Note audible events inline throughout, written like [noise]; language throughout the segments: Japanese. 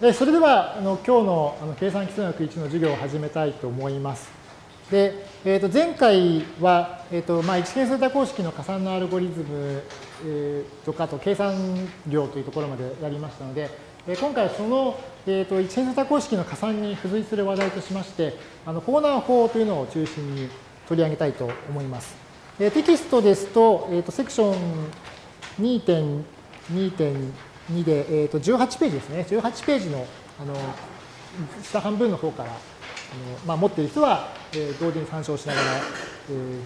でそれではあの今日のあの計算基礎学1の授業を始めたいと思います。で、えー、と前回は、えーとまあ、一変数多項式の加算のアルゴリズム、えー、とかと計算量というところまでやりましたので、えー、今回はその、えー、と一変数多項式の加算に付随する話題としましてあのコーナー法というのを中心に取り上げたいと思います。えー、テキストですと,、えー、とセクション2.2.2 2で、えー、と18ページですね。18ページのあの下半分の方からあの、まあ、持っている人は、えー、同時に参照しながら、えー、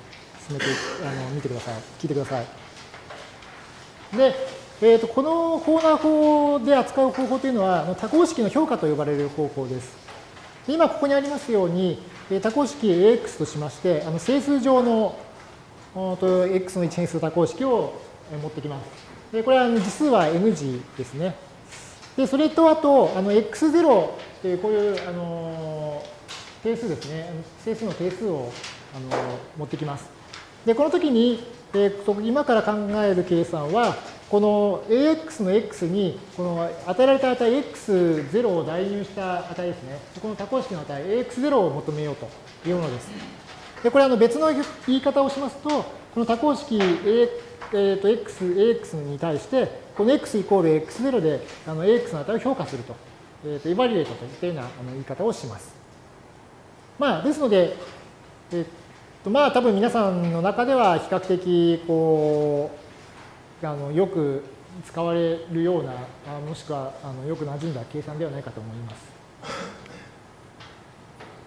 進めてあの見てください。聞いてください。で、えー、とこのコーナー法で扱う方法というのは多項式の評価と呼ばれる方法です。今ここにありますように多項式 AX としましてあの整数上の X の一変数多項式を持ってきます。でこれは次数は n 次ですね。で、それとあと、あの x0 っていうこういうあの定数ですね。整数の定数をあの持ってきます。で、この時に、えー、今から考える計算は、この ax の x にこの与えられた値 x0 を代入した値ですね。この多項式の値 ax0 を求めようというものです。で、これあの別の言い方をしますと、この多項式 ax えー、と x、ax に対して、この x イコール x0 であの ax の値を評価すると、えー、とエバリエートといったようなあの言い方をします。まあ、ですので、えー、とまあ多分皆さんの中では比較的こうあのよく使われるような、もしくはあのよく馴染んだ計算ではないかと思います。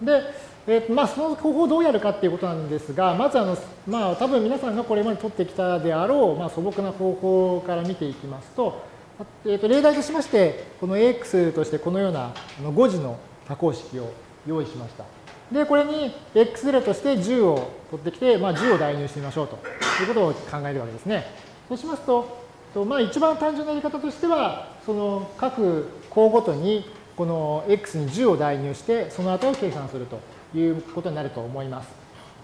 で、えーまあ、その方法をどうやるかっていうことなんですが、まずあの、まあ、多分皆さんがこれまで取ってきたであろう、まあ、素朴な方法から見ていきますと、えー、と例題としまして、この AX としてこのような5次の多項式を用意しました。で、これに X0 として10を取ってきて、まあ、10を代入してみましょうということを考えるわけですね。そうしますと、とまあ、一番単純なやり方としては、その各項ごとにこの X に10を代入して、その値を計算すると。いうことになると思います。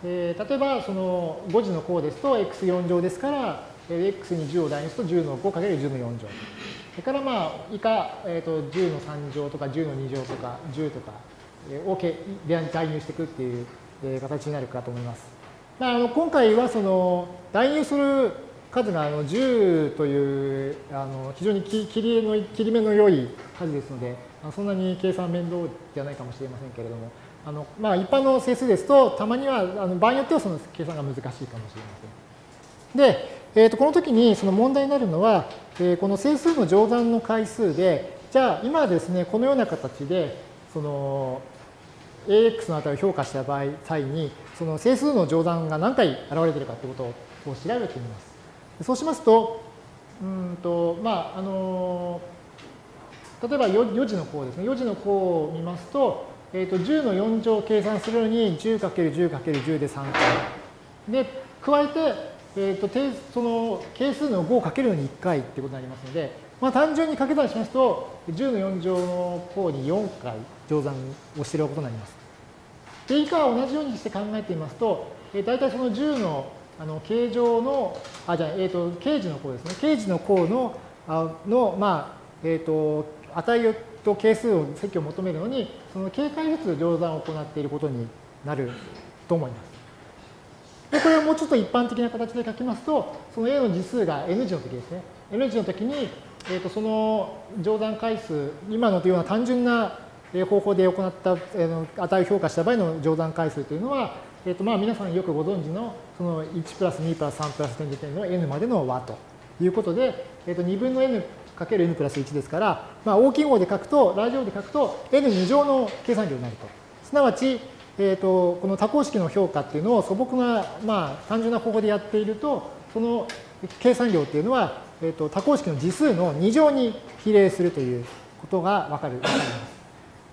えー、例えば、その5次の項ですと x4 乗ですから、x に10を代入すると10の 5×10 の4乗。それからまあ、以下、えー、と10の3乗とか10の2乗とか10とかを代入していくっていう形になるかと思います。まあ、あの今回はその代入する数があの10というあの非常に切りの切り目の良い数ですので、そんなに計算面倒じゃないかもしれませんけれども、あのまあ、一般の整数ですと、たまには、あの場合によってはその計算が難しいかもしれません。で、えー、とこの時にその問題になるのは、えー、この整数の乗算の回数で、じゃあ今ですね、このような形で、その ax の値を評価した場合、際に、その整数の乗算が何回現れているかということを調べてみます。そうしますと、うんと、まあ、あの、例えば 4, 4次の項ですね。4次の項を見ますと、えー、と10の4乗を計算するのに 10×10×10 で3回。で、加えて、えー、とその係数の5をかけるのに1回ってことになりますので、まあ、単純に掛け算しますと、10の4乗の項に4回乗算をしていることになります。で、以下は同じようにして考えてみますと、えー、大体その10のあの形状の、あ、じゃあ、えっ、ー、と、形時の項ですね。形時の項の、あの、まあ、えっ、ー、と、値をと係数を積を求めるのに、その警戒ずつ乗算を行っていることになると思います。で、これをもうちょっと一般的な形で書きますと、その A の次数が N 次の時ですね。N 次の時に、えー、とその乗算回数、今のというような単純な方法で行った値を評価した場合の乗算回数というのは、えー、とまあ皆さんよくご存知のその1プラス2プラス3プラス点時点の n までの和ということで、えー、と2分の n かける n プラス1ですから、まあ、大きい方で書くと、ラジ号で書くと n2 乗の計算量になると。すなわち、えーと、この多項式の評価っていうのを素朴な、まあ、単純な方法でやっていると、その計算量っていうのは、えーと、多項式の次数の2乗に比例するということがわかる。わかります。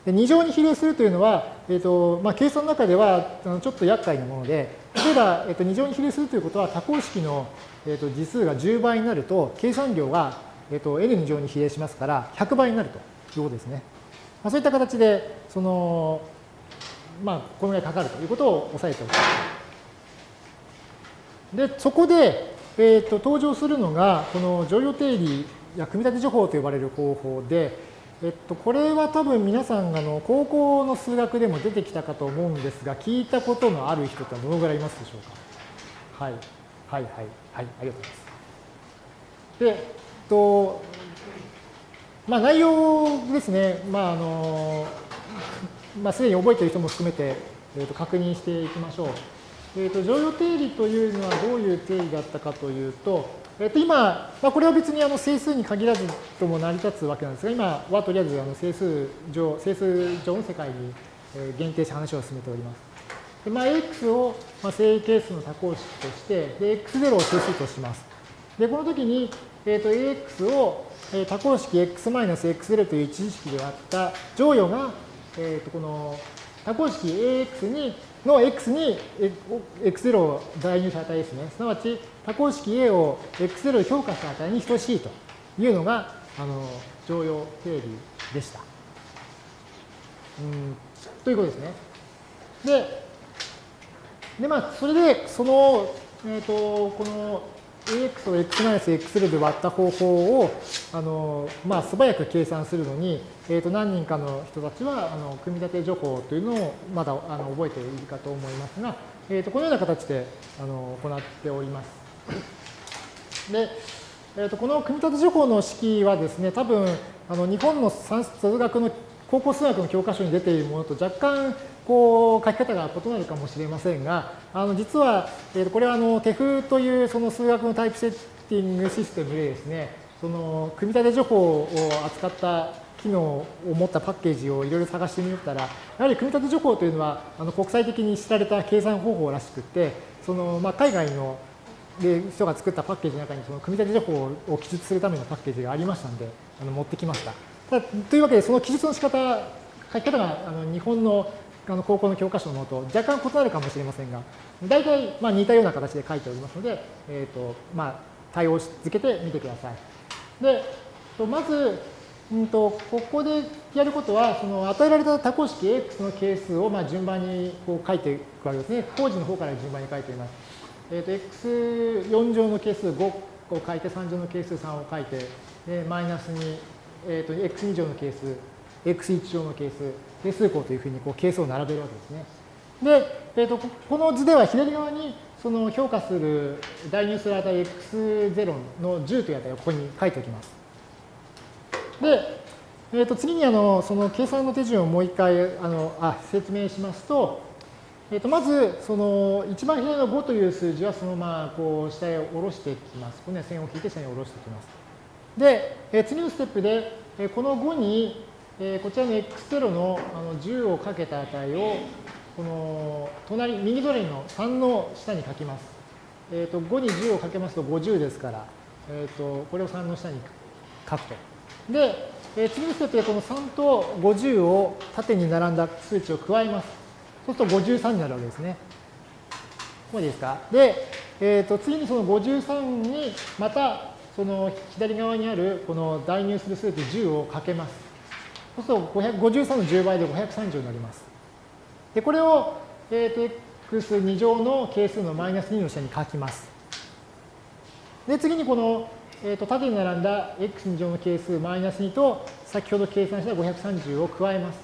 で2乗に比例するというのは、えーとまあ、計算の中ではちょっと厄介なもので、例えば、えー、と2乗に比例するということは多項式の、えー、と次数が10倍になると計算量がえっと、n 乗に比例しますから、100倍になるということですね。まあ、そういった形で、その、まあ、このぐらいかかるということを押さえておく。で、そこで、えっと、登場するのが、この乗用定理や組み立て情報と呼ばれる方法で、えっと、これは多分皆さんあの高校の数学でも出てきたかと思うんですが、聞いたことのある人ってどのぐらいいますでしょうか？はい。はい、はい、はい、ありがとうございます。で、と、まあ内容ですね、まああの、まあすでに覚えている人も含めて、えっと、確認していきましょう。えっと、常用定理というのはどういう定義だったかというと、えっと、今、まあ、これは別にあの整数に限らずとも成り立つわけなんですが、今はとりあえずあの整数上、整数上の世界に限定して話を進めております。でまあ、x をまあ正形数の多項式として、で x0 を整数とします。で、この時に、えっと ax を多項式 x-x0 という一次式であった乗与が、えっとこの多項式 ax にの x に x0 を代入した値ですね。すなわち多項式 A を x0 で評価した値に等しいというのがあの常用定理でした。うんということですね。で、でまあ、それで、その、えっ、ー、と、この ax を x-x0 で割った方法を、あの、まあ、素早く計算するのに、えっ、ー、と、何人かの人たちは、あの、組み立て情報というのをまだ、あの、覚えているかと思いますが、えっ、ー、と、このような形で、あの、行っております。で、えー、とこの組み立て情報の式はですね、多分あの日本の算数学の高校数学の教科書に出ているものと若干こう書き方が異なるかもしれませんが、あの実は、えー、これはあのテフというその数学のタイプセッティングシステムでですね、その組み立て情報を扱った機能を持ったパッケージをいろいろ探してみたら、やはり組み立て情報というのはあの国際的に知られた計算方法らしくて、そのまあ海外ので人が作ったパッケージの中にその組み立て情報を記述するためのパッケージがありましたので、あの持ってきました。ただというわけで、その記述の仕方、書き方があの日本のあの高校の教科書のもと若干異なるかもしれませんが、大体まあ似たような形で書いておりますので、えーとまあ、対応し続けてみてください。で、まず、うんと、ここでやることは、その与えられた多項式 x の係数をまあ順番にこう書いていくわけですね。工事の方から順番に書いています。えー、と x4 乗の係数5を書いて、3乗の係数3を書いて、でマイナスに、えー、と x2 乗の係数、x1 乗の係数、定数項というふうにこう係数を並べるわけですね。で、えー、とこの図では左側にその評価する代入する値 x0 の10という値をここに書いておきます。で、えー、と次にあのその計算の手順をもう一回あのあ説明しますと、えー、とまず、その一番左の5という数字はそのままこう下へ下ろしていきます。この線を引いて下に下ろしていきます。で、えー、次のステップで、え、この5に、えー、こちらの x0 のあの10をかけた値を、この隣、右隣の3の下に書きます。えー、と5に10をかけますと50ですから、えー、とこれを3の下に書くと。で、えー、次のステップでこの3と50を縦に並んだ数値を加えます。そうすると53になるわけですね。ここでいいですか？で、えー、と次にその53にまたその左側にあるこの代入する数値10をかけます。そうすると53の10倍で530になります。で、これを、えー、と x2 乗の係数のマイナス2の下に書きます。で、次にこの、えー、と縦に並んだ x2 乗の係数マイナス2と先ほど計算した530を加えます。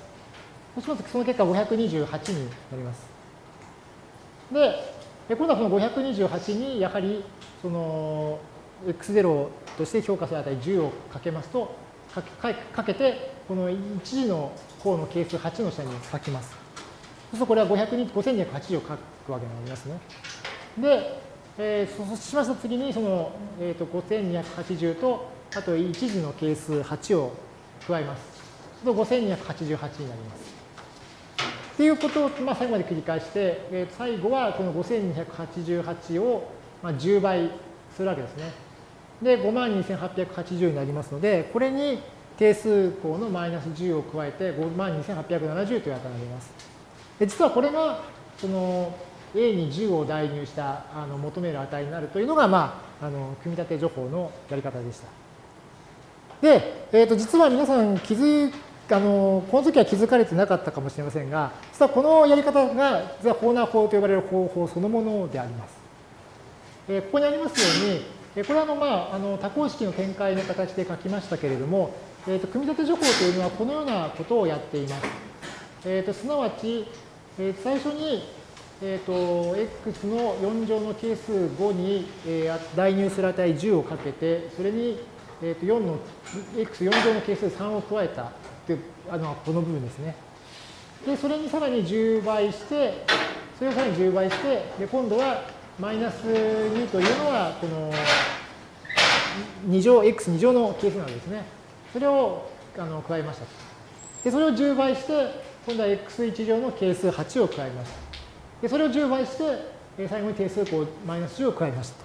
そうしますと、その結果528になります。で、今度はその528にやはりその x0 として評価する値10をかけますと、かけかけて、この1次の項の係数8の下に書きます。そうするとこれは5280を書くわけになりますね。で、えー、そうしますと次にその、えーと、5280と、あと1次の係数8を加えます。そうすると5288になります。っていうことを、まあ、最後まで繰り返して、えー、最後はこの5288を、まあ、10倍するわけですね。で、52,880になりますので、これに定数項のマイナス10を加えて52,870という値になります。で実はこれが、その A に10を代入したあの求める値になるというのが、まあ、あの組み立て情報のやり方でした。で、えー、と実は皆さん気づあのこの時は気づかれてなかったかもしれませんが、実はこのやり方が、実はホーナー法と呼ばれる方法そのものであります。えここにありますように、これはの、まあ、あの多項式の展開の形で書きましたけれども、えーと、組み立て情報というのはこのようなことをやっています。えーと、すなわち、えー、最初に、えーと、x の4乗の係数5に、えー、代入する値10をかけて、それに、えー、と4の x4 乗の係数3を加えたというあのこの部分ですね。で、それにさらに10倍して、それをさらに10倍して、で今度はマイナス2というのは、この2乗、x2 乗の係数なんですね。それをあの加えました。で、それを10倍して、今度は x1 乗の係数8を加えました。で、それを10倍して、最後に定数項マイナス10を加えました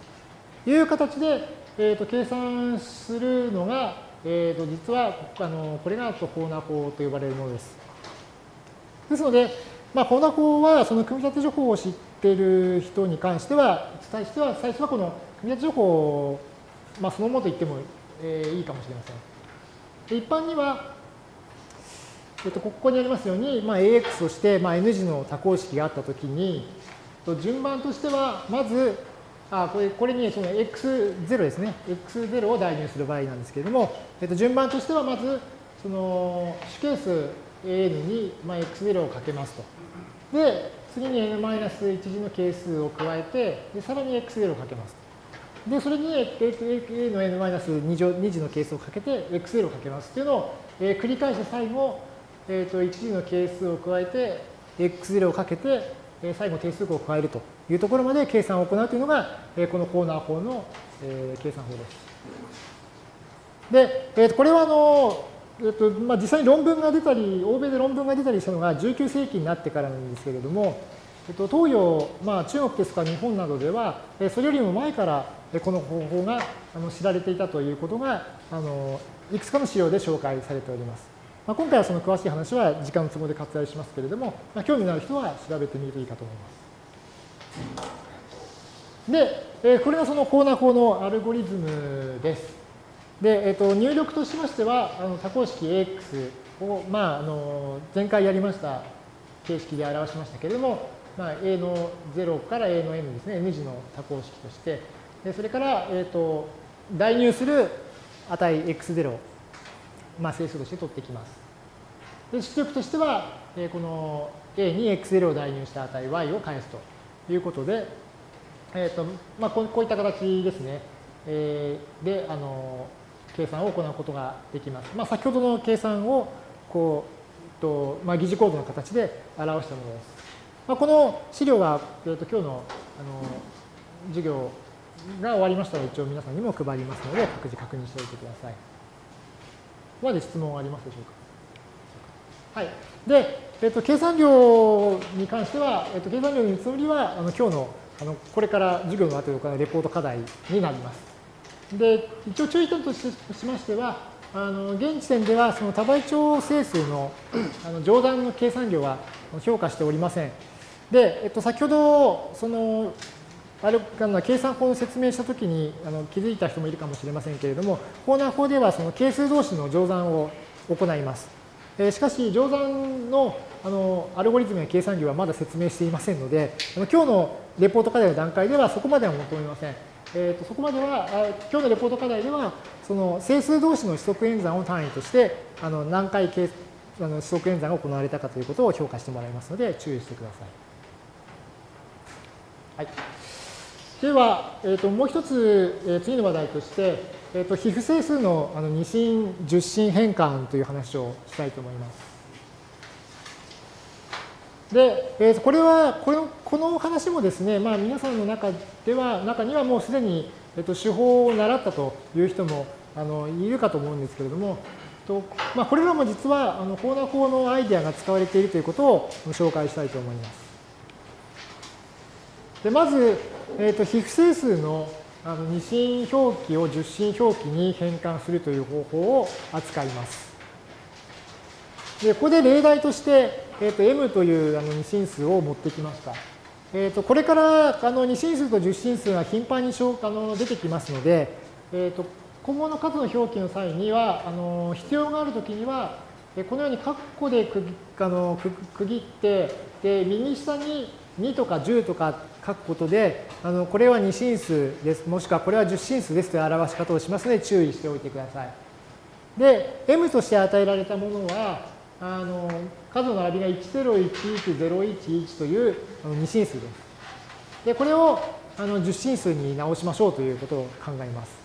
という形で、えー、と計算するのが、えー、と実はあのこれがコーナー法と呼ばれるものです。ですので、まあ、コーナー法はその組み立て情報を知っている人に関しては、対しては最初はこの組み立て情報を、まあ、そのものと言っても、えー、いいかもしれません。で一般には、えっと、ここにありますように、まあ、AX として、まあ、N 字の多項式があったときに、順番としては、まず、あこれこれにその x0 ですね。x0 を代入する場合なんですけれども、えっと、順番としてはまず、その主係数 an に、まあ、x0 をかけますと。で、次に n-1 次の係数を加えて、でさらに x0 をかけます。で、それに a の n-2 2次の係数をかけて x0 をかけますっていうのを、えー、繰り返して最後、えー、と1次の係数を加えて x0 をかけて、えー、最後定数項を加えるというところまで計算を行うというのが、えー、このコーナー法の、えー、計算法です。で、えー、とこれはあの、えーとまあ、実際に論文が出たり、欧米で論文が出たりしたのが19世紀になってからなんですけれども、えっと、東洋、まあ、中国ですとか日本などでは、それよりも前からこの方法が知られていたということが、あのいくつかの資料で紹介されております。まあ、今回はその詳しい話は時間の都合で割愛しますけれども、まあ、興味のある人は調べてみるといいかと思います。で、えこれがそのコーナー法のアルゴリズムです。で、えっと、入力としましては、あの多項式 AX を、まあ、あの前回やりました形式で表しましたけれども、まあ、A の0から A の N ですね、N 字の多項式として、でそれから、えーと、代入する値 x0、まあ、整数として取ってきます。で出力としては、え、この A に x0 を代入した値 y を返すということで、えーとまあ、こういった形ですね、えー、であの計算を行うことができます。まあ、先ほどの計算をこうと、まあ、疑似コードの形で表したものです。まあ、この資料は、えー、と今日のあの授業が終わりましたら一応皆さんにも配りますので、各自確認しておいてください。まで質問ありますでしょうか？はい。で、えっと、計算量に関しては、えっと、計算量の見積もりは、あの今日のあのこれから授業の後で行うレポート課題になります。で、一応注意点としましては、あの現時点ではその多倍長整数の [clears throat] あの上段の計算量は評価しておりません。で、えっと、先ほどそのある計算法の説明したときにあの気づいた人もいるかもしれませんけれども、コーナー法ではその係数同士の乗算を行います。えしかし、乗算のあのアルゴリズムや計算量はまだ説明していませんので、あの今日のレポート課題の段階ではそこまでは求めません。えーと、そこまでは、今日のレポート課題では、その整数同士の指則演算を単位として、あの何回計あの指則演算が行われたかということを評価してもらいますので、注意してください。はいでは、えー、ともう一つ、えー、次の話題として、えー、と皮膚整数のあの二進十進変換という話をしたいと思います。で、えー、これはこの、この話もですね、まあ、皆さんの中では、中にはもうすでに、えー、と手法を習ったという人もあのいるかと思うんですけれども、とまあ、これらも実はあのコーナー法のアイデアが使われているということを紹介したいと思います。でまず、えーと、皮膚整数のあの二進表記を十進表記に変換するという方法を扱います。でここで例題として、えーと、m というあの二進数を持ってきました。えーと、これからあの二進数と十進数が頻繁にあの出てきますので、えー、と今後の数の表記の際にはあの必要があるときにはこのように括弧で区あの区切ってで右下に2とか10とか書くことで、あのこれは2進数です、もしくはこれは10進数ですという表し方をしますので注意しておいてください。で、m として与えられたものは、あの数の並びが101101というあの2進数です。で、これをあの10進数に直しましょうということを考えます。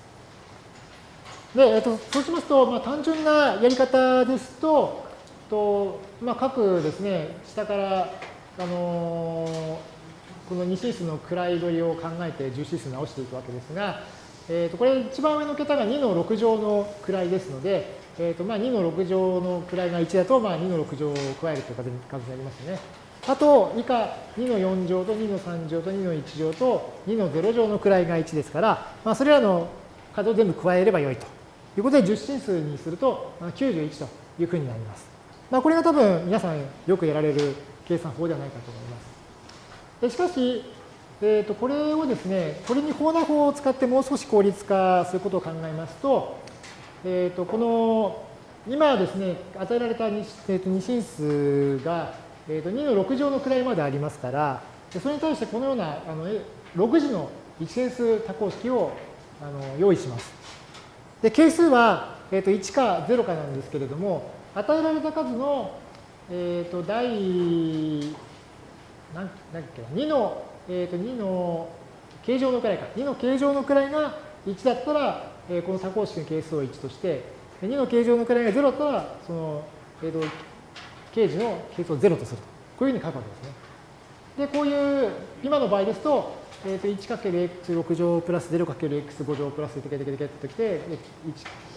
で、えっと、そうしますと、まあ、単純なやり方ですと、とまあ、各ですね、下から、あのー、この2進数の位取りを考えて10進数直していくわけですが、えー、とこれ一番上の桁が2の6乗の位ですので、えーとまあ、2の6乗の位が1だと、まあ、2の6乗を加えるという数になりますね。あと、以下2の4乗と2の3乗と2の1乗と2の0乗の位が1ですから、まあ、それらの数を全部加えればよいということで10進数にすると91というふうになります。まあ、これが多分皆さんよくやられる計算法ではないかと思います。でしかし、えー、とこれをですね、これに法な法を使ってもう少し効率化することを考えますと、えー、とこの今ですね、与えられた 2,、えー、と2進数が、えー、と2の6乗の位までありますから、それに対してこのようなあの6次の一変数多項式をあの用意します。で、係数は、えー、と1か0かなんですけれども、与えられた数の、えー、と第、なんだっけ、2の、えー、と2の形状の位か。2の形状の位が1だったら、えー、この多項式の係数を1として、2の形状の位が0だったら、その、えー、と形時の係数を0とすると。こういうふうに書くわけですね。で、こういう、今の場合ですと、えー、と 1×x6 乗プラス 0×x5 乗プラステケテケテケときて、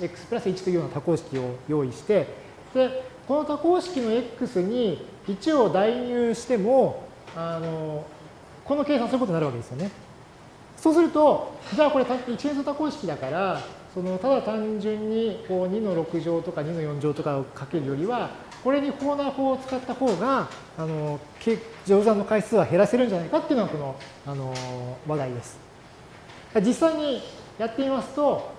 x プラス1というような多項式を用意して、で、この多項式の x に1を代入しても、あの、この計算することになるわけですよね。そうすると、じゃあこれ一変数多項式だから、そのただ単純にこう2の6乗とか2の4乗とかをかけるよりは、これに法な法を使った方が、あの、乗算の回数は減らせるんじゃないかっていうのがこの、あの、話題です。実際にやってみますと、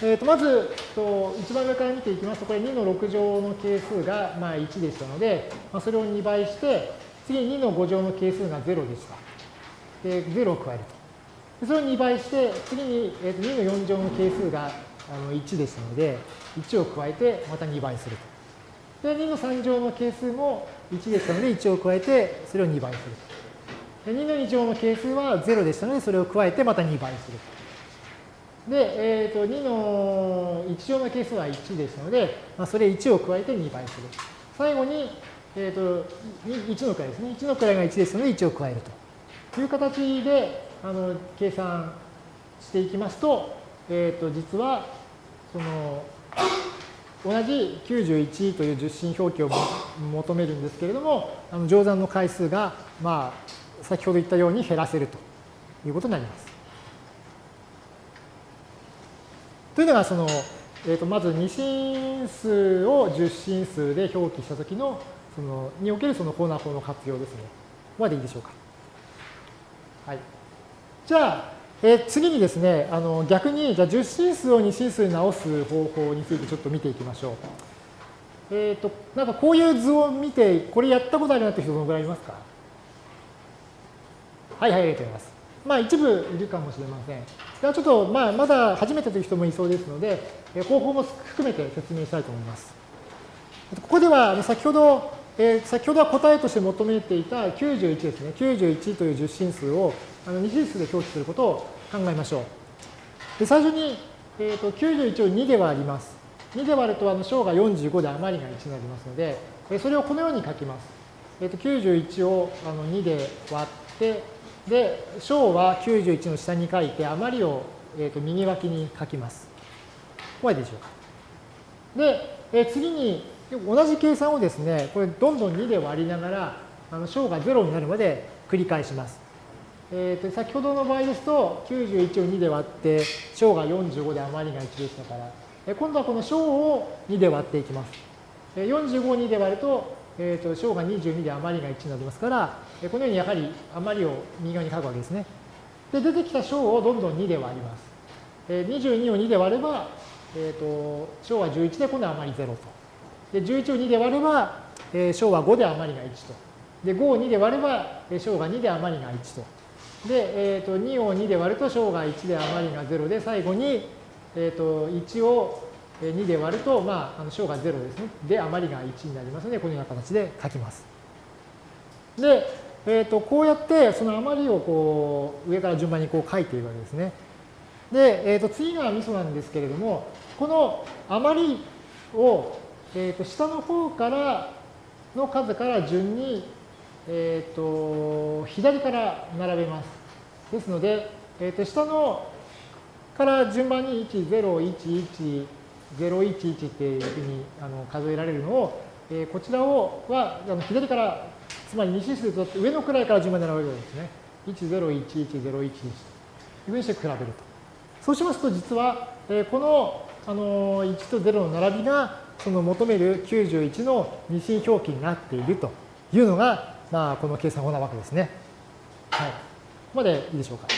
えー、とまずと、一番上から見ていきますと、これ2の6乗の係数がまあ1でしたので、まあ、それを2倍して、次に2の5乗の係数が0でした。で、0を加えると。それを2倍して、次にえー、と2の4乗の係数があの1でしたので、1を加えてまた2倍すると。で、2の3乗の係数も1でしたので、1を加えて、それを2倍すると。で、2の2乗の係数は0でしたので、それを加えてまた2倍すると。で、えー、と2の1乗の係数は1でしたので、まあ、それ1を加えて2倍する。最後に、えー、と1の位ですね。1の位が1ですので1を加えるとという形であの計算していきますと、えー、と実はその同じ91という十進表記を求めるんですけれども、あの乗算の回数が、まあ、先ほど言ったように減らせるということになります。というのがその、えー、とまず2進数を10進数で表記したときのそのにおけるそのコーナー法の活用ですね。までいいでしょうか？はい。じゃあ、えー、次にですね、あの逆にじゃあ10進数を2進数に直す方法についてちょっと見ていきましょう。えっ、ー、と、なんかこういう図を見て、これやったことあるなって人どのぐらいいますか？はいはい、ありがとうございます。まあ一部いるかもしれません。ではちょっと、まあ、まだ初めてという人もいそうですので、方法も含めて説明したいと思います。ここでは先ほど、えー、先ほどは答えとして求めていた91ですね。91という十進数をあの2進数で表記することを考えましょう。で最初に、えーと、91を2で割ります。2で割るとあの小が45で余りが1になりますので、それをこのように書きます。えーと、91をあの2で割って、で、小は91の下に書いて、余りを、えー、と右脇に書きます。ここまでしょうか。で、えー、次に同じ計算をですね、これどんどん2で割りながら、あの小が0になるまで繰り返します。えー、と先ほどの場合ですと、91を2で割って、小が45で余りが1でしたから、え今度はこの小を2で割っていきます。45を2で割ると、えー、と小が22で余りが1になりますから、このようにやはり余りを右側に書くわけですね。で、出てきた小をどんどん2で割ります。え22を2で割れば、えー、と小は11で今度は余り0と。で、11を2で割れば、えー、小は5で余りが1と。で、5を2で割れば、小が2で余りが1と。で、えー、と2を2で割ると小が1で余りが0で、最後に、えー、と1を2で割ると、まあ、あの小が0ですね。で、余りが1になりますので、このような形で書きます。で、えー、とこうやってその余りをこう上から順番にこう書いているわけですね。で、えー、と次がミソなんですけれども、この余りを、えー、と下の方からの数から順に、えー、と左から並べます。ですので、えー、と下のから順番に1、0、1、1、011っていうふうにあの数えられるのを、えー、こちらをはあの左からつまり2指数とって上の位から順番に並べるわけですね。101101ですというふうにして比べると。そうしますと実は、えー、この、あのー、1と0の並びがその求める91の二進表記になっているというのが、まあ、この計算法なわけですね。はい。ここまでいいでしょうか。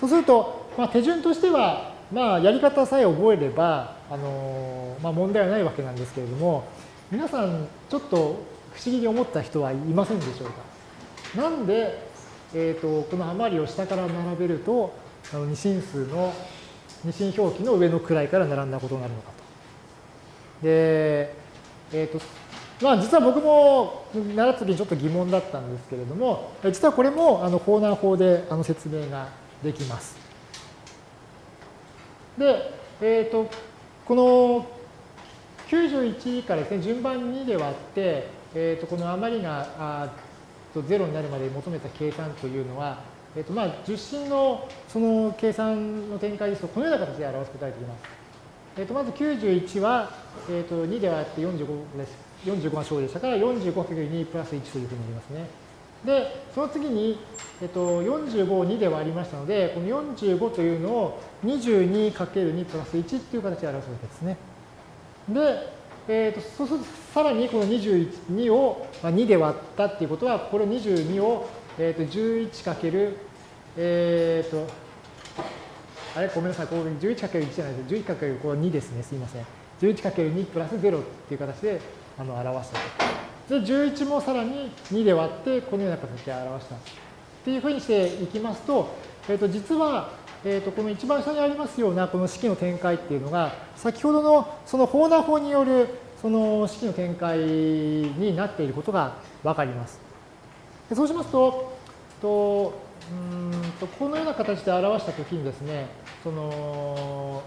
そうすると、まあ、手順としては、まあ、やり方さえ覚えれば、あのまあ、問題はないわけなんですけれども、皆さんちょっと不思議に思った人はいませんでしょうか。なんで、えーと、この余りを下から並べると、あの二進数の二進表記の上の位から並んだことになるのかと。で、えっ、ー、と、まあ実は僕も習った時にちょっと疑問だったんですけれども、実はこれもあのコーナー法であの説明ができます。で、えっ、ー、と、この91からですね、順番2で割って、えー、とこの余りがあと0になるまで求めた計算というのは、えーとまあ、十進のその計算の展開ですと、このような形で表すことができます。えー、とまず91は、えー、と2で割って45です。45が小でしたから、45×2 プラス1というふうになりますね。で、その次に、えっと、45を2で割りましたので、この45というのを 22×2 プラス1っていう形で表すわけですね。で、えーと、そうするとさらにこの22を2で割ったっていうことは、これ22を、えーと、11かける、えっ、と、あれごめんなさい、ここ 11×1 じゃないです。11かけるこれ2ですね。すいません。11×2 プラス0っていう形であの表したと。で、11もさらに2で割って、このような形で表した。っていうふうにしていきますと、えっ、ー、と、実は、えー、とこの一番下にありますようなこの式の展開っていうのが先ほどのそのホーナー法によるその式の展開になっていることがわかります。そうしますと、とうんとこのような形で表したときにですね、その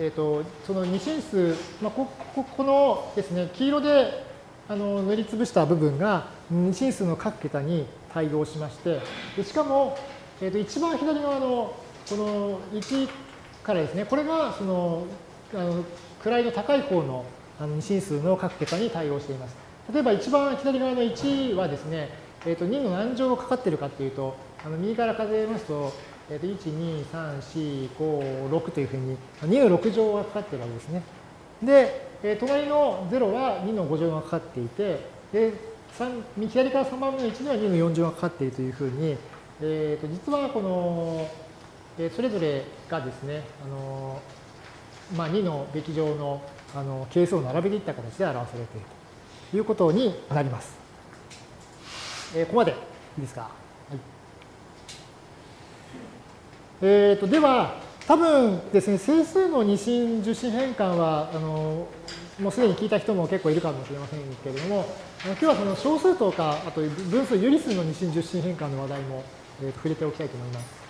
えーと、その二進数、まあ、こここのですね黄色であの塗りつぶした部分が二進数の各桁に対応しましてでしかもえー、と一番左側のこの1からですね、これがそのあの位の高い方の二進数の各桁に対応しています。例えば一番左側の1はですね、えー、と2の何乗かかっているかというと、あの右から数えますと、えー、と1、2、3、4、5、6というふうに2の6乗がかかっているわけですね。で、えー、隣の0は2の5乗がかかっていて、で左から3番目の1には2の4乗がかかっているというふうに、えー、と実はこの、えー、それぞれがですね、あのまあ、2のべき上のあの係数を並べていった形で表されているということになります。えー、ここまでいいですか？はい、えー、とでは、多分ですね、整数の二進受進変換は、あのもうすでに聞いた人も結構いるかもしれませんけれども、今日はその小数とか、あと分数、有理数の二進受進変換の話題もえー、と触れておきたいと思います。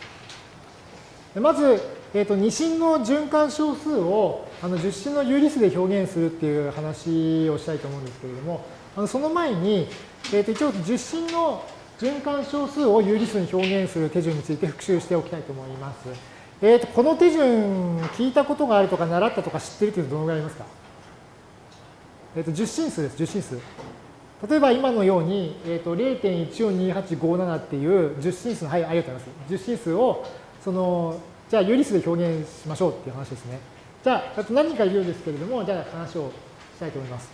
まず、えー、と二進の循環小数をあの十進の有理数で表現するっていう話をしたいと思うんですけれども、あのその前に、えー、と一応十進の循環小数を有理数に表現する手順について復習しておきたいと思います。えー、とこの手順聞いたことがあるとか習ったとか知ってるというとどのぐらいありますか？えっ、ー、と十進数です、十進数。例えば今のように、えーと、0.142857っていう10進数の、はい、ありがとうございます。10進数を、その、じゃあ有理数で表現しましょうっていう話ですね。じゃあ、あと何か言うんですけれども、じゃあ話をしたいと思います。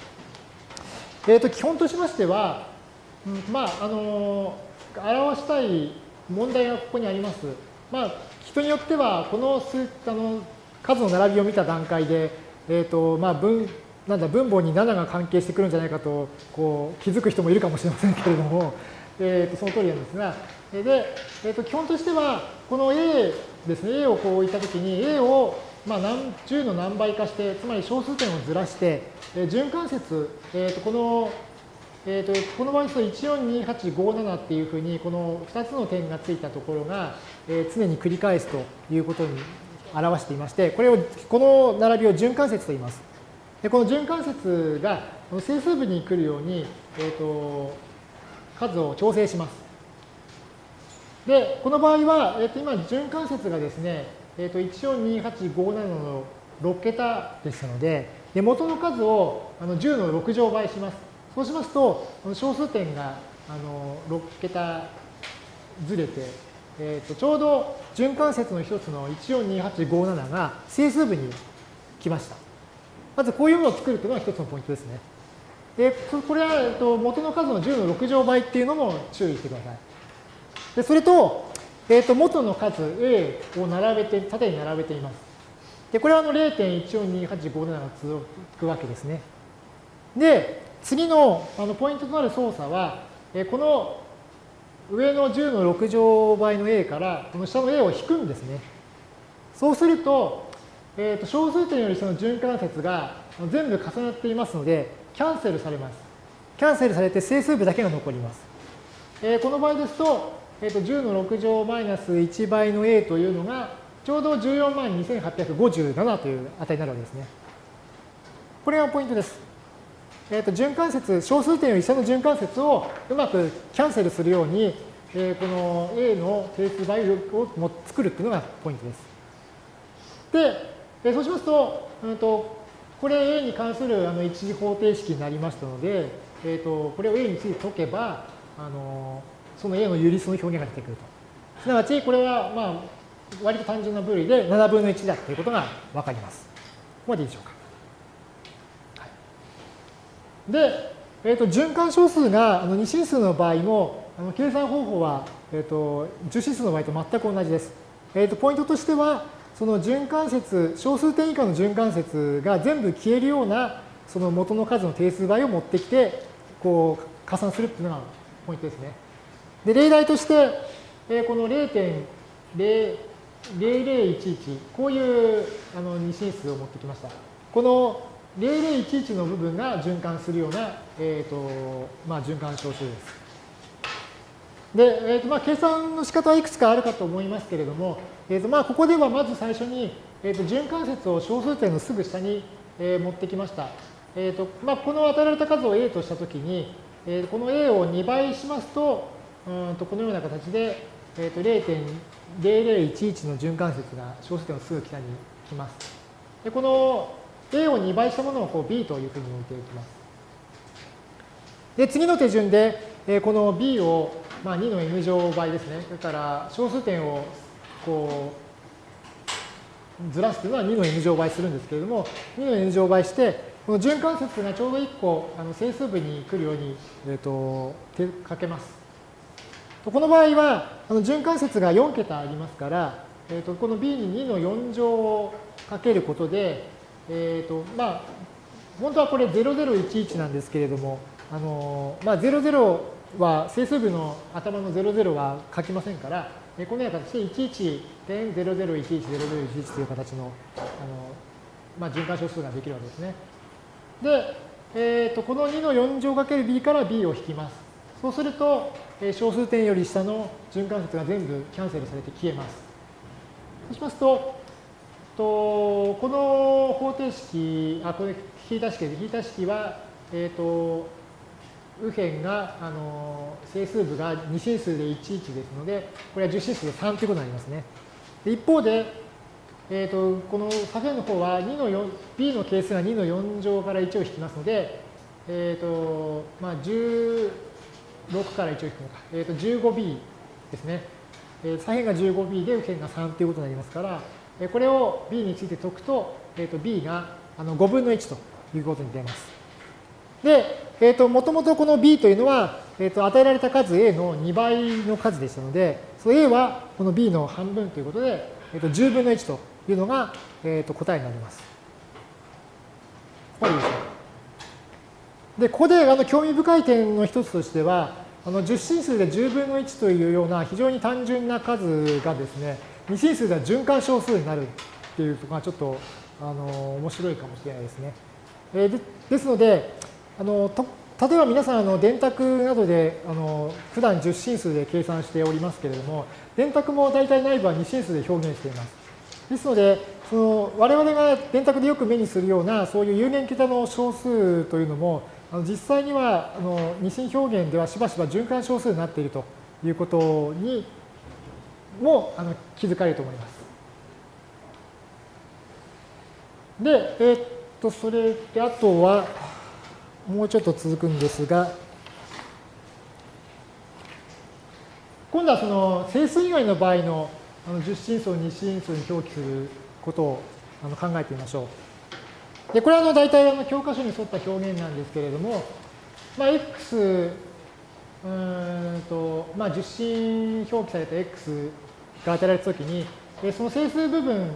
えっ、ー、と、基本としましては、まあ、あの、表したい問題がここにあります。まあ、人によっては、この数あの数の並びを見た段階で、えっ、ー、と、まあ、分、なんだ分母に7が関係してくるんじゃないかとこう気づく人もいるかもしれませんけれども、えー、とその通りなんですが、で、えー、と基本としてはこの A ですね、A をこう置いたときに A をまあ、10の何倍かして、つまり小数点をずらして、えー、循環節、えー、とこの、えー、とこの場合ですと142857っていうふうに、この2つの点がついたところが、えー、常に繰り返すということに表していまして、これを、この並びを循環節と言います。でこの循環節が整数部に来るように、えー、と数を調整します。で、この場合は、えー、と今、循環節がですね、えー、と142857の6桁ですので、で元の数をあの10の6乗倍します。そうしますと、小数点があの6桁ずれて、えー、とちょうど循環節の一つの142857が整数部に来ました。まずこういうものを作るというのが一つのポイントですね。で、これは、えっと、元の数の10の6乗倍っていうのも注意してください。で、それと、えっと、元の数 A を並べて、縦に並べています。で、これはあの0.142857が続くわけですね。で、次のあのポイントとなる操作は、えこの上の10の6乗倍の A からこの下の A を引くんですね。そうすると、えー、と小数点よりその循環節が全部重なっていますので、キャンセルされます。キャンセルされて整数部だけが残ります。えー、この場合ですと、えー、と10の6乗マイナス1倍の A というのが、ちょうど14万2857という値になるわけですね。これがポイントです。えー、と循環節、小数点より下の循環節をうまくキャンセルするように、えー、この A の定数倍を作るっていうのがポイントです。で、でそうしますと、うんと、これ A に関するあの一次方程式になりましたので、えーと、これを A について解けば、あのその A の有理数の表現が出てくると。すなわち、これは、まあ、割と単純な部類で7分の1だということがわかります。ここまでいいでしょうか。で、えーと、循環小数があの2進数の場合も、あの計算方法は、えーと、10進数の場合と全く同じです。えーとポイントとしては、その循環節、小数点以下の循環節が全部消えるような、その元の数の定数倍を持ってきて、こう、加算するっていうのがポイントですね。で、例題として、えこの0.0011、こういうあの二進数を持ってきました。この0011の部分が循環するような、えーとまあ、循環小数です。で、えーとまあ、計算の仕方はいくつかあるかと思いますけれども、えーとまあ、ここではまず最初に、えーと、循環節を小数点のすぐ下に、えー、持ってきました。えーとまあ、この与えられた数を A としたときに、えー、この A を2倍しますと、うんとこのような形で、えー、と0.0011の循環節が小数点のすぐ下に来ます。でこの A を2倍したものをこう B というふうに置いていきます。で、次の手順で、えー、この B をまあ、2の n 乗倍ですね。それから小数点をこうずらすというのは2の n 乗倍するんですけれども、2の n 乗倍して、この循環節がちょうど1個あの整数部に来るように、えーと、手かけます。この場合はあの循環節が4桁ありますから、えーと、この b に2の4乗をかけることで、えーとまあ、本当はこれ0011なんですけれども、あのまあ、00は整数部の頭の00は書きませんから、このような形で11.00110011という形のあの、まあ、循環小数ができるわけですね。で、えー、とこの2の4乗 ×b から b を引きます。そうすると、小数点より下の循環節が全部キャンセルされて消えます。そうしますと、とこの方程式、あ、これ引いた式で、引いた式は、えっ、ー、と、右辺が、あの、整数部が2進数で11ですので、これは10進数で3ということになりますね。で一方で、えーと、この左辺の方は2の4、b の係数が2の4乗から1を引きますので、えっ、ー、と、まあ、16から1を引くのか、えっ、ー、と、15b ですね。えー、左辺が 15b で右辺が3ということになりますから、これを b について解くと、えっ、と、b があの5分の1ということに出ます。で、えっ、と、もともとこの b というのは、えっ、と、与えられた数 a の2倍の数でしたので、その a はこの b の半分ということで、えっ、と、10分の1というのが、えっ、と、答えになります。ここででしょうで、ここであの興味深い点の一つとしては、あの10進数で10分の1というような非常に単純な数がですね、2進数では循環小数になるっていうところがちょっとあの面白いかもしれないですね。えー、でですのであのと例えば皆さんあの電卓などであの普段10進数で計算しておりますけれども電卓も大体内部は2進数で表現しています。ですのでその我々が電卓でよく目にするようなそういう有限桁の小数というのもあの実際にはあの二進表現ではしばしば循環小数になっているということにもあの気づかれると思います。で、えー、っと、それであとは、もうちょっと続くんですが、今度はその整数以外の場合のあの10進数を2進数に表記することをあの考えてみましょう。で、これはあの大体あの教科書に沿った表現なんですけれども、まあ、x うんと、まあ、10進表記された x が与えられたときに、その整数部分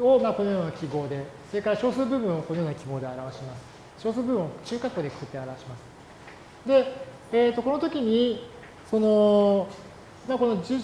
をまあこのような記号で、それから小数部分をこのような記号で表します。小数部分を中括弧でくくって表します。で、えー、とこの時に、その、まあ、この10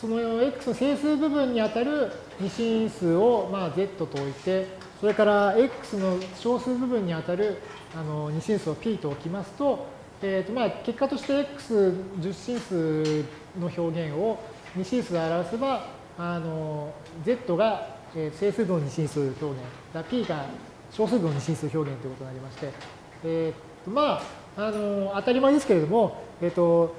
その x の整数部分にあたる二進数をまあ z と置いて、それから x の小数部分にあたるあの二進数を p と置きますと、えー、とまあ結果として x10 進数の表現を二進数で表せば、あの z が整数分の二進数表現、p が小数分の二進数表現ということになりまして、えっー、まあ、あの当たり前ですけれども、えっ、ー、と、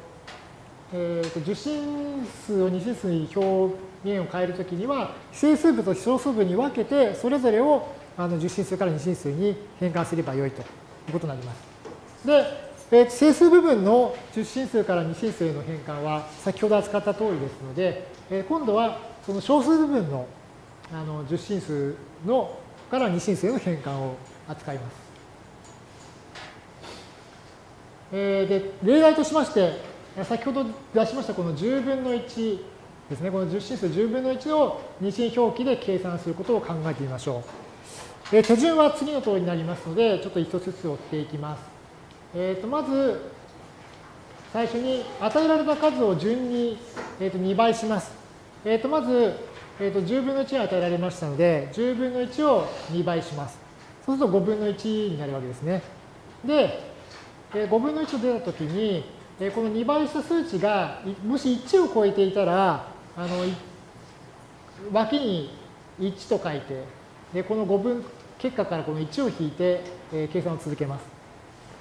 えー、と受信数を二進数に表現を変えるときには、整数部と小数部に分けて、それぞれをあの受信数から二進数に変換すればよいということになります。で、えー、整数部分の10進数から2進数への変換は先ほど扱った通りですので、えー、今度はその小数部分のあの10進数のから2進数への変換を扱います。えー、で例題としまして先ほど出しましたこの10分の1ですねこの10進数10分の1を二進表記で計算することを考えてみましょう。え、手順は次の通りになりますのでちょっと一つずつ追っていきます。えー、とまず、最初に与えられた数を順に、えー、と2倍します。えー、とまず、えー、と10分の1が与えられましたので、10分の1を2倍します。そうすると5分の1になるわけですね。で、え5分の1と出たときに、えこの2倍した数値が、もし1を超えていたら、あの脇に1と書いて、でこの5分結果からこの1を引いて、え計算を続けます。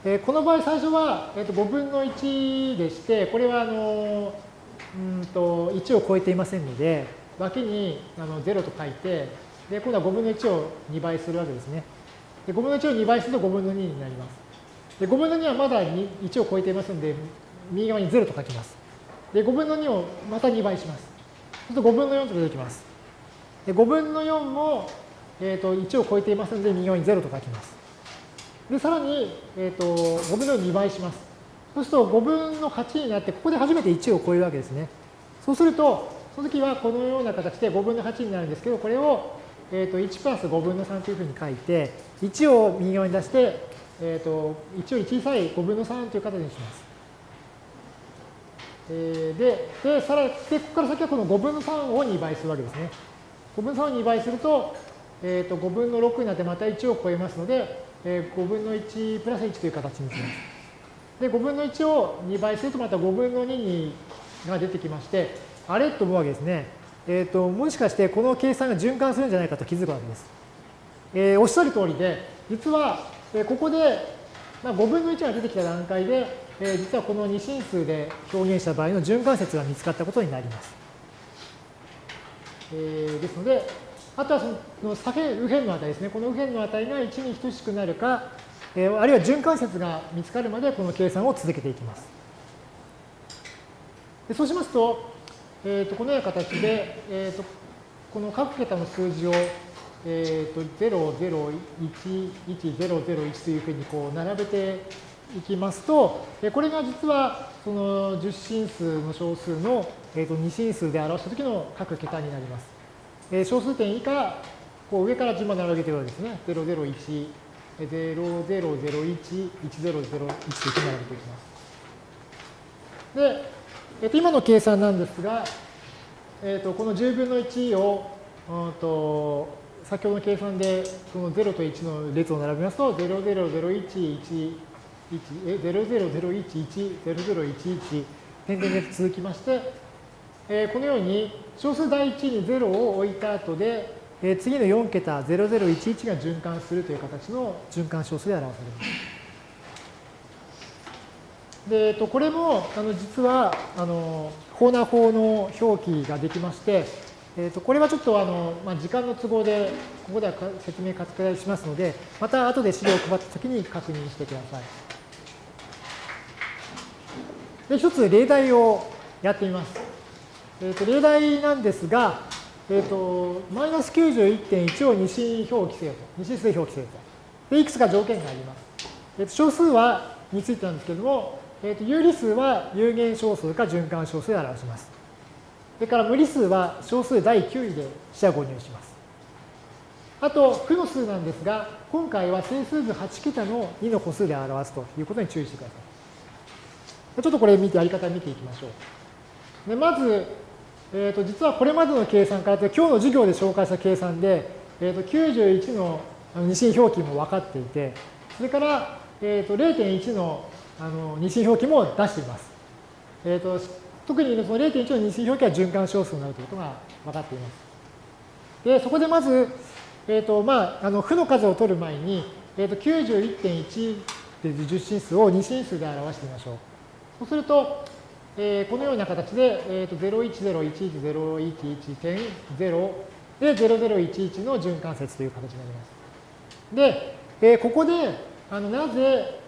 えこの場合最初は、えー、と5分の1でして、これはあのうんと1を超えていませんので、脇にあの0と書いて、で今度は5分の1を2倍するわけですね。で5分の1を2倍すると5分の2になります。で5分の2はまだ1を超えていますので、右側に0と書きます。で5分の2をまた2倍します。そうすると5分の4と出てきます。で5分の4も、えー、と1を超えていますので、右側に0と書きます。で、さらに、えっ、ー、と、5分の2倍します。そうすると5分の8になって、ここで初めて1を超えるわけですね。そうすると、その時はこのような形で5分の8になるんですけど、これを、えっ、ー、と1プラス5分の3というふうに書いて、1を右側に出して、えっ、ー、と、1より小さい5分の3という形にします。えー、で、で、さらに、で、ここから先はこの5分の3を2倍するわけですね。5分の3を2倍すると、えっ、と、5分の6になってまた1を超えますので、え5分の1プラス1という形にします。で、5分の1を2倍するとまた5分の2にが出てきまして、あれと思うわけですね。えっ、ー、と、もしかしてこの計算が循環するんじゃないかと気づくわけです。えー、おっしゃる通りで、実は、えここで、まあ、5分の1が出てきた段階で、えー、実はこの二進数で表現した場合の循環説が見つかったことになります。えー、ですので、あとはその左辺、右辺の値ですね。この右辺の値が1に等しくなるか、えー、あるいは循環節が見つかるまでこの計算を続けていきます。でそうしますと、えー、とこのような形で、えー、とこの各桁の数字を、えー、と0011001というふうにこう並べていきますと、これが実はその10進数の小数の、えー、と2進数で表したときの各桁になります。えー、小数点以下、こう上から順番に並べているわけですね。001、0001、1001というふうに並べていきます。で、えー、と今の計算なんですが、えー、とこの10分の1を、うんと先ほどの計算でその0と1の列を並べますと00011え00011、0011、点々列続きまして、えー、このように小数第1に0を置いた後で、えー、次の4桁0011が循環するという形の循環小数で表されます。で、えっと、これもあの実はあのコーナー法の表記ができまして、えー、とこれはちょっとあの、まあ、時間の都合でここでは説明拡大しますので、また後で資料を配ったときに確認してください。で、一つ例題をやってみます。えー、と例題なんですが、えっ、ー、と、マイナス91.1を二進表記せよと。二進数表記せよと。で、いくつか条件があります。えー、と小数はについてなんですけれども、えー、と有理数は有限小数か循環小数で表します。それから無理数は小数第9位で四捨五入します。あと、負の数なんですが、今回は整数図8桁の2の個数で表すということに注意してください。ちょっとこれ見て、やり方見ていきましょう。でまず、えー、と実はこれまでの計算から今日の授業で紹介した計算で、えー、と91の二進表記も分かっていて、それから、えー、と0.1のあの二進表記も出しています。えー、と特にその0.1の二進表記は循環小数になるということが分かっています。で、そこでまず、え、ー、と、まあ、あの、負の数を取る前に、え、ー、と、91.1っていう十進数を二進数で表してみましょう。そうすると、えー、このような形で、えっ、ー、と、01011.011.0で0011の循環節という形になります。で、えー、ここで、あの、なぜ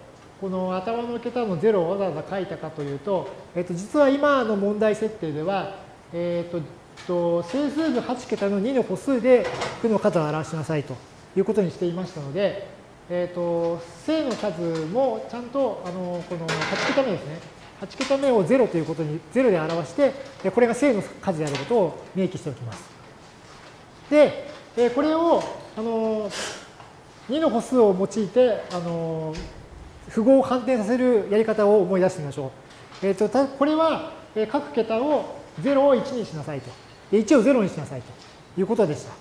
この頭の桁の0をわざわざ書いたかというと、えっと、実は今の問題設定では、えっと、と整数図8桁の2の歩数で負の数を表しなさいということにしていましたので、えっと、正の数もちゃんとあのこの8桁目ですね。8桁目を0ということに0で表して、これが正の数であることを明記しておきます。で、これをあの2の歩数を用いてあの符号を反転させるやり方を思い出してみましょう。えっ、ー、と、これは、各桁を0を1にしなさいと。1を0にしなさいということでした。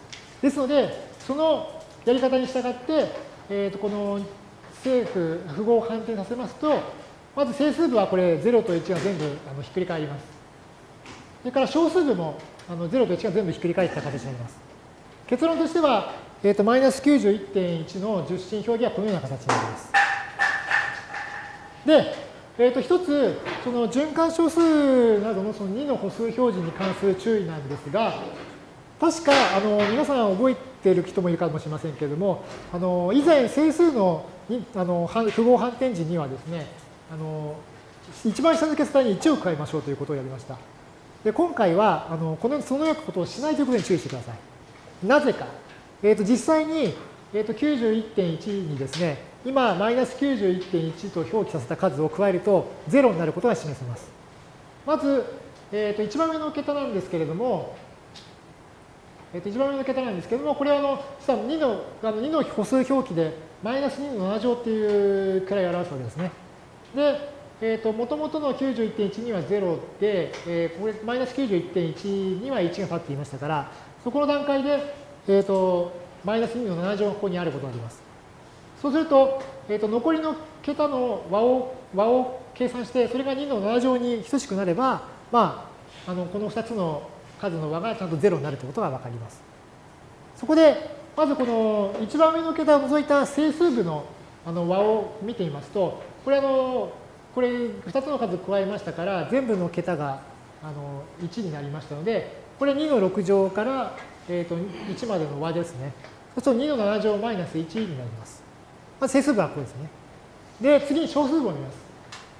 ですので、そのやり方に従って、えっ、と、この正符、符号を反転させますと、まず整数部はこれ0と1が全部あのひっくり返ります。それから小数部もあの0と1が全部ひっくり返った形になります。結論としては、えっ、ー、と、マイナス91.1の十進表記はこのような形になります。で、えー、と一つ、その循環小数などのその2の歩数表示に関する注意なんですが、確か、あの、皆さん覚えている人もいるかもしれませんけれども、あの、以前整数のあの符号反転時にはですね、あの、一番下の決断に1を加えましょうということをやりました。で、今回は、あの、この、そのようなことをしないということに注意してください。なぜか。えっ、ー、と、実際に、えっ、ー、と、91.1にですね、今、マイナス91.1と表記させた数を加えると、0になることが示せます。まず、えっ、ー、と、一番上の桁なんですけれども、えっ、と、一番上の桁なんですけれども、これはあの、実は2の、あの2の歩数表記で、マイナス2の7乗っていうくらいを表すわけですね。で、えっ、ー、と、もともとの91.1には0で、えー、これ、マイナス91.1には1が立っていましたから、そこの段階で、えっ、と、マイナス2の7乗がここにあることがあります。そうすると、えー、と残りの桁の和を和を計算して、それが2の7乗に等しくなれば、まあ、あのこの2つの数の和がちゃんと0になるということが分かります。そこで、まずこの一番上の桁を除いた整数部のあの和を見てみますと、これあの、これ2つの数加えましたから、全部の桁があの1になりましたので、これ2の6乗から、えー、と1までの和ですね。そうすると2の7乗マイナス1になります。まず整数部はここですね。で、次に小数部を見ます。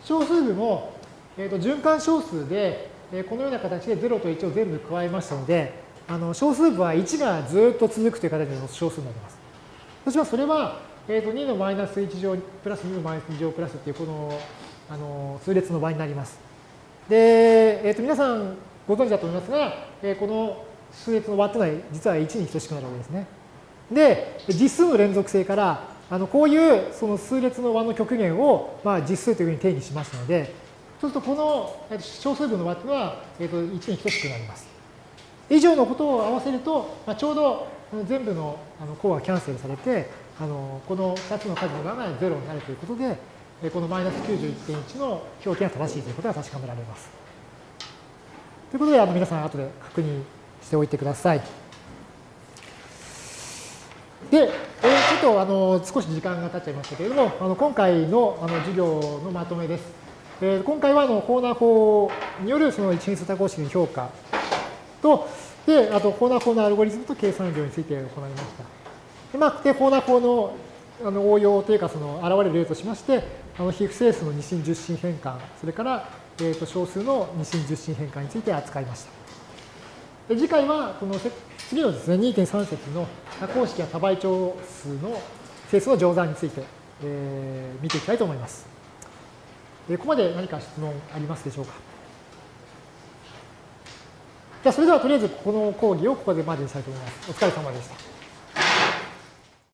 小数部も、えーと、循環小数で、えー、このような形で0と1を全部加えましたので、あの小数部は1がずっと続くという形の小数になります。そしてそれは、えーと、2のマイナス1乗プラス2のマイナス2乗プラスっていうこのあの数列の場合になります。で、えーと、皆さんご存知だと思いますが、えー、この数列の和というのは実は1に等しくなるわけですね。で、実数の連続性からあのこういうその数列の和の極限をまあ実数というふうに定義しましたので、そうするとこの小数部の和というのは、えー、と1に等しくなります。以上のことを合わせると、まあ、ちょうど全部の項がキャンセルされて、あのこの2つの数の和が0になるということで、このマイナス91.1の表記が正しいということが確かめられます。ということで、あの皆さん後で確認しておいてください。で、え、ちょっとあの少し時間が経っちゃいましたけれども、あの今回のあの授業のまとめです。えー、今回はあのコーナー法によるその一変数多項式の評価と、で、あとコーナー法のアルゴリズムと計算量について行いました。で、まあ、でコーナー法のあの応用というか、その現れる例としまして、あの非不整数の二進十進変換、それから、えー、と小数の二進十進変換について扱いました。で次回は、この次のですね、2.3節の多項式や多倍長数の整数の乗算について、えー、見ていきたいと思います。ここまで何か質問ありますでしょうかじゃあ、それではとりあえずこの講義をここでまでにしたいと思います。お疲れ様でした。